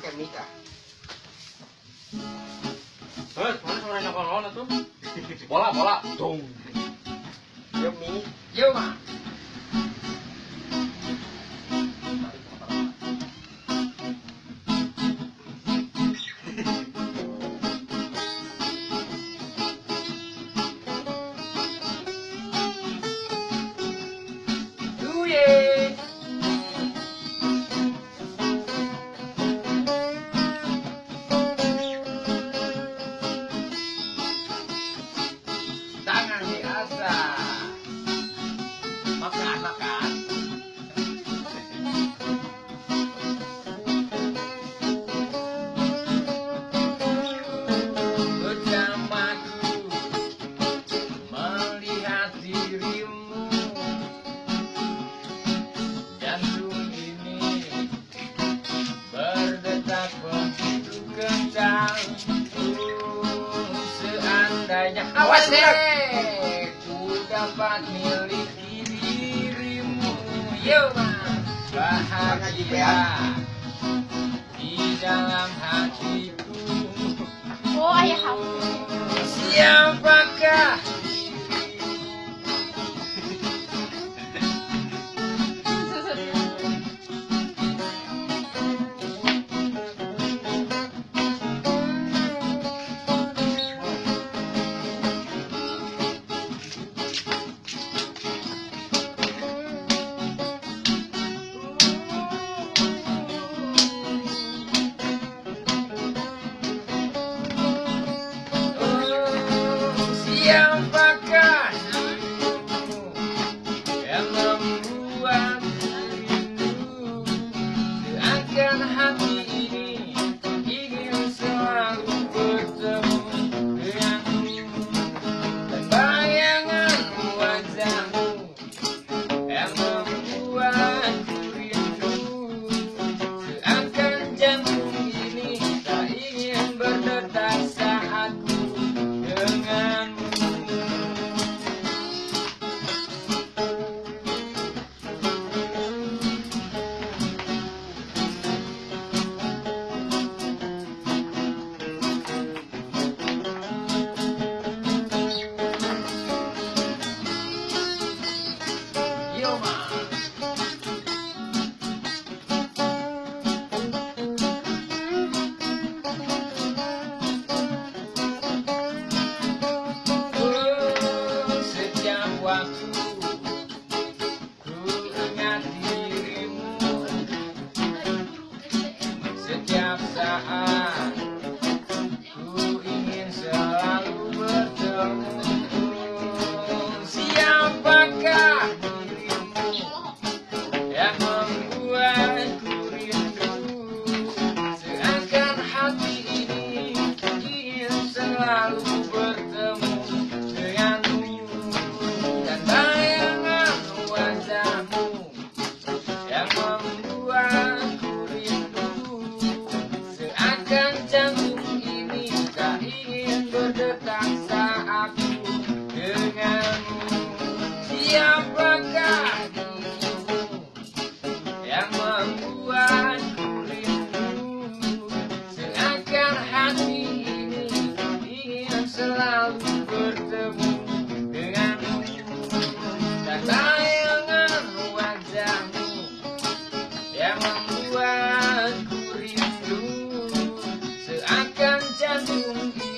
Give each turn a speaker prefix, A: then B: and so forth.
A: pakai mic ah.
B: Eh, mana suaranya kolon tuh? Bola, bola. Dong.
A: Yo mi.
B: Yo, mah.
A: Duye.
B: Tangan berdetak begitu kencang Uh, Seandainya.
A: Awas, Nek.
B: Ku dapat miliki dirimu. Yo Ma Bahagia Di dalam hatiku waktu ku ingat dirimu. Setiap saat ku ingin selalu bertemu. Siapakah dirimu yang membuatku rindu? Seakan hati ini ingin selalu membuatku de azul